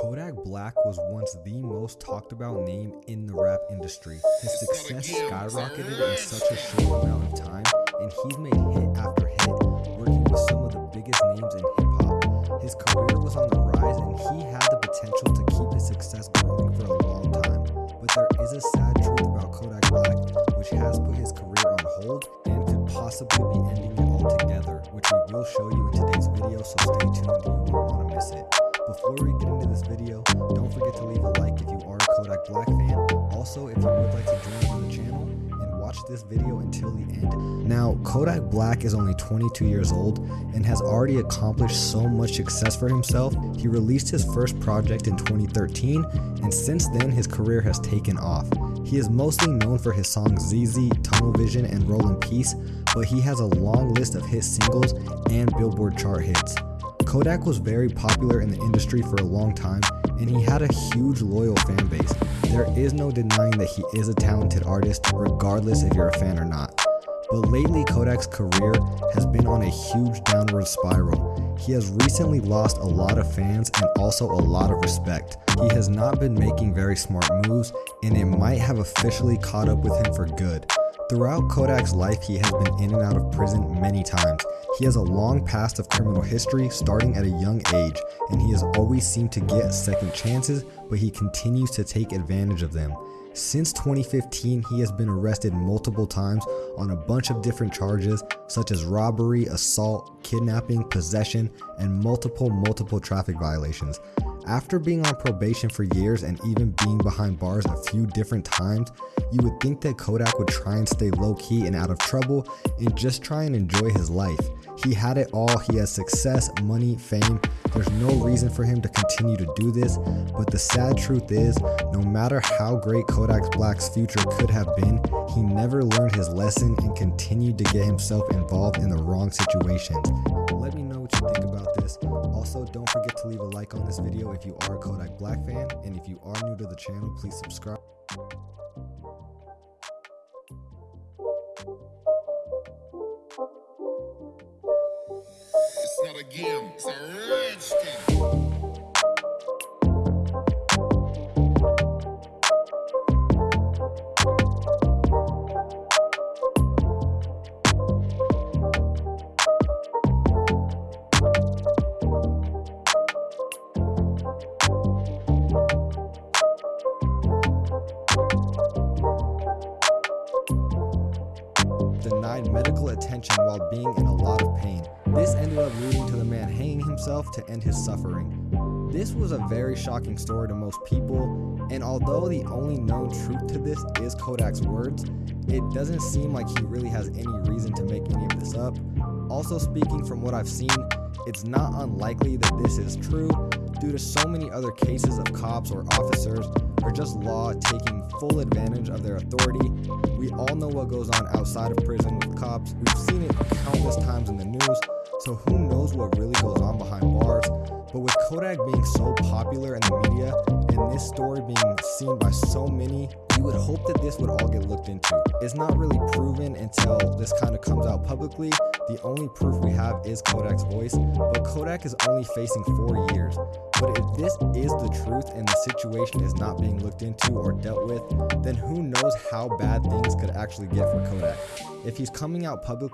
Kodak Black was once the most talked about name in the rap industry. His success skyrocketed in such a short amount of time, and he's made hit after hit, working with some of the biggest names in hip hop. His career was on the rise, and he had the potential to keep his success growing for a long time. But there is a sad truth about Kodak Black, which has put his career on hold and could possibly be ending it altogether, which we will show you in today's video, so stay tuned, you won't want to miss it. Before we get into this video, don't forget to leave a like if you are a Kodak Black fan. Also, if you would like to join the channel and watch this video until the end. Now, Kodak Black is only 22 years old and has already accomplished so much success for himself. He released his first project in 2013, and since then his career has taken off. He is mostly known for his songs ZEZE, Tunnel Vision, and Roll in Peace, but he has a long list of hit singles and Billboard chart hits. Kodak was very popular in the industry for a long time, and he had a huge loyal fan base. There is no denying that he is a talented artist, regardless if you're a fan or not. But lately, Kodak's career has been on a huge downward spiral. He has recently lost a lot of fans and also a lot of respect. He has not been making very smart moves, and it might have officially caught up with him for good. Throughout Kodak's life, he has been in and out of prison many times. He has a long past of criminal history starting at a young age, and he has always seemed to get second chances, but he continues to take advantage of them. Since 2015, he has been arrested multiple times on a bunch of different charges such as robbery, assault, kidnapping, possession, and multiple multiple traffic violations. After being on probation for years and even being behind bars a few different times, you would think that Kodak would try and stay low key and out of trouble and just try and enjoy his life. He had it all, he has success, money, fame. There's no reason for him to continue to do this, but the sad truth is, no matter how great Kodak Black's future could have been, he never learned his lesson and continued to get himself involved in the wrong situations. Let me like on this video if you are a Kodak Black fan, and if you are new to the channel, please subscribe. It's not a game, attention while being in a lot of pain. This ended up leading to the man hanging himself to end his suffering. This was a very shocking story to most people, and although the only known truth to this is Kodak's words, it doesn't seem like he really has any reason to make any of this up. Also, speaking from what I've seen, it's not unlikely that this is true due to so many other cases of cops or officers or just law taking full advantage of their authority. We all know what goes on outside of prison with cops. We've seen it countless times in the news, so who knows what really goes on behind bars. But with Kodak being so popular in the media and this story being seen by so many, you would hope that this would all get looked into. It's not really proven until this kind of comes out publicly. The only proof we have is Kodak's voice, but Kodak is only facing four years. But if this is the truth and the situation is not being looked into or dealt with, then who knows how bad things could actually get for Kodak. If he's coming out public